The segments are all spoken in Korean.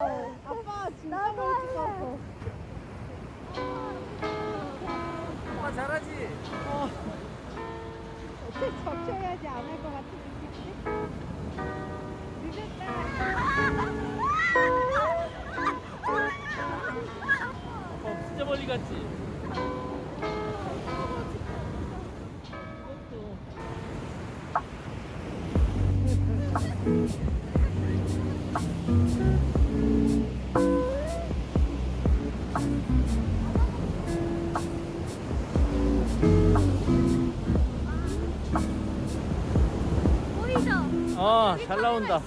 아빠 진짜 멀찍 갔어. 아빠 잘하지? 적셔야지 안 할 것 같은 느낌인데? 늦었다. 아빠 진짜 멀리 갔지? 잘 나온다.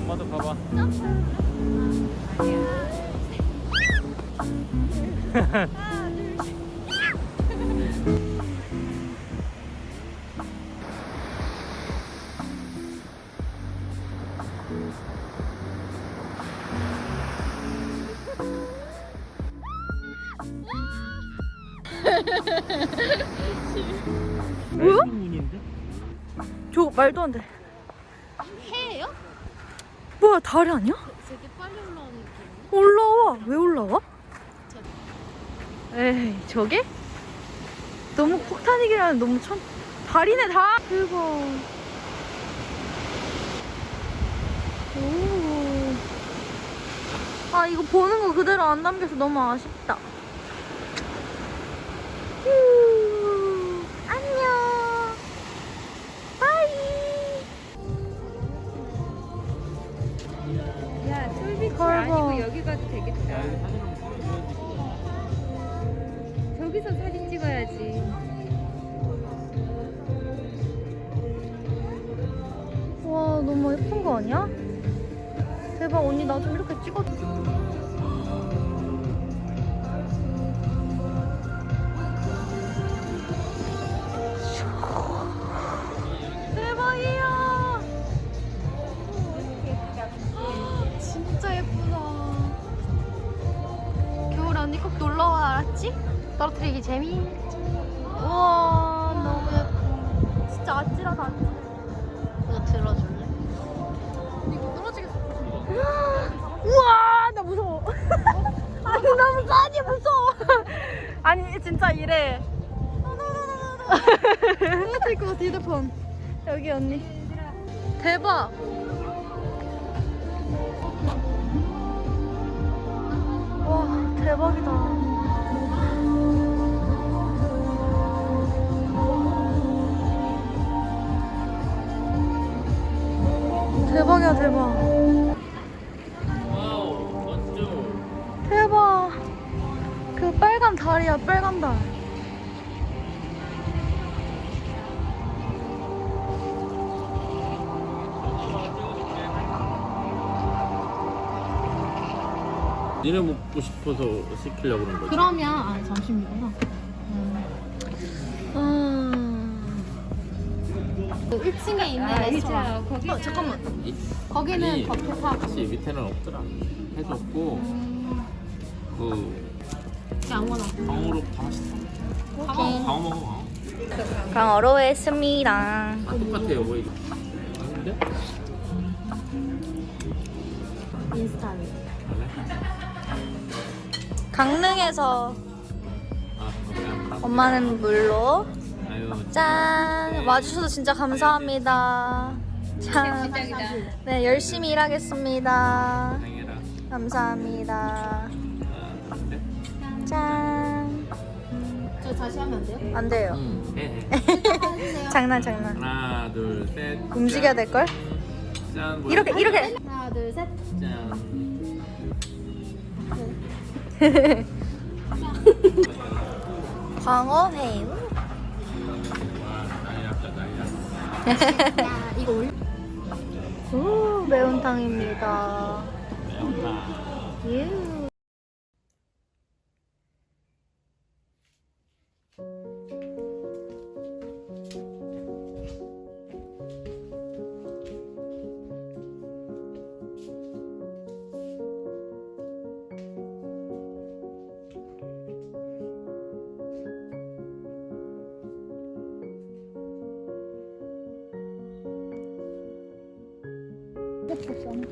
엄마도 봐봐. 뭐야? 저 말도 안 돼. 해예요? 뭐야 다리 아니야? 되게 빨리 올라오는 느낌. 올라와. 왜 올라와? 에이 저게? 너무 폭탄이기라는 너무 천 다리네 다. 대박. 오. 아 이거 보는 거 그대로 안 남겨서 너무 아쉽다. 휴. 아니야? 대박 언니 나 좀 이렇게 찍어줘 대박이야? 떨어뜨리기 재미 우와 너무 예뻐 진짜 아찔하다 아찔해 이거 들어줄래? 이거 떨어지겠어. 우와, 나 무서워. 아니, 나 무서워. 아니, 무서워. 아니, 진짜 이래. 떨어질 것 같아, 휴대폰. 여기 언니. 대박. 와, 대박이다. 그 빨간 달이야, 빨간 달. 니네 먹고 싶어서 시키려고 그런 거지. 그러면 아 점심이구나. 음. 1층에 있는 아, 레스토랑. 의자 거기. 어, 잠깐만. 이- 거기는 버켓하고 사실 밑에는 없더라. 해줬고 그 그냥 아무거나. 방어로 다 맛있어. 방어, 방어 먹어. 방어. 강어로 했습니다. 아 똑같아요, 뭐 이거. 아닌데? 인스타에. 강릉에서 아. 엄마는 물로 아유, 짠 와주셔서 진짜 감사합니다. 짠. 시작이다. 네 열심히 일하겠습니다. 고생해라. 감사합니다. 아? 짠. 저 다시 하면 안 돼요? 안 돼요. 응, 해, 해. 해주세요. 장난 장난. 하나, 둘, 셋. 움직여야 될 걸? 짠. 이렇게 이렇게. 하나 둘 셋. 짠. 광어 회유. 와, 난리 났다, 난리 났다. 야 이거 올려. 오 매운탕입니다. 매운탕. 있었잖아.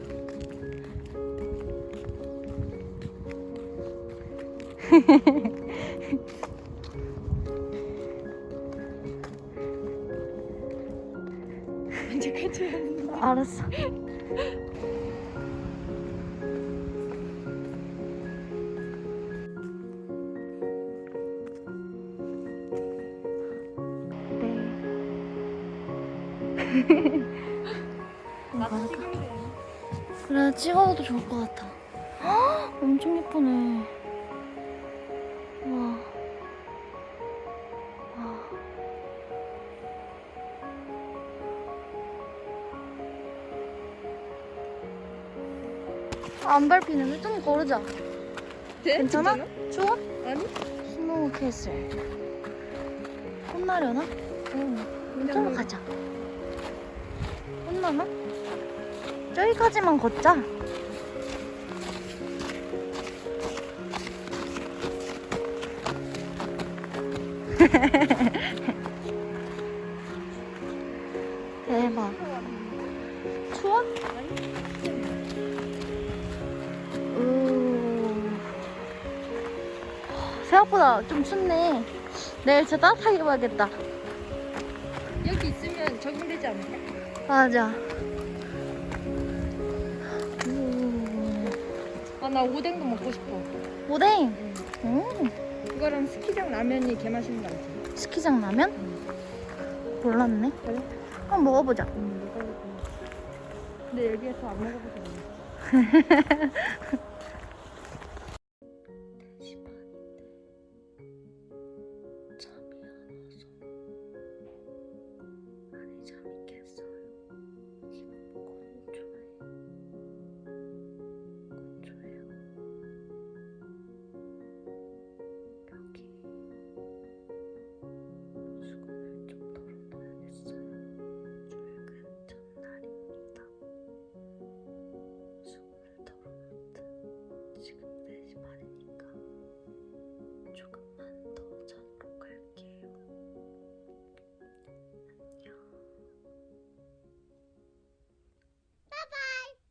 이제 끝이야. 알았어. 네. 나도 찍을래. 그래 찍어도 좋을 것 같아. 헉, 엄청 예쁘네. 와. 와. 안 밟히는데 좀 걸으자. 돼? 괜찮아? 진짜로? 추워? 아니? Snow castle. 혼나려나? 응. 좀 가자. 혼나나? 저기까지만 걷자. 대박. 추워? 우. 생각보다 좀 춥네. 내일 진짜 따뜻하게 입어야겠다. 여기 있으면 적응되지 않을까? 맞아. 나 오뎅도 먹고 싶어. 오뎅. 음. 그거랑 스키장 라면이 개 맛있는 거 알지? 스키장 라면? 몰랐네. 그래? 한번 먹어보자. 응. 근데 여기에서 안 그래.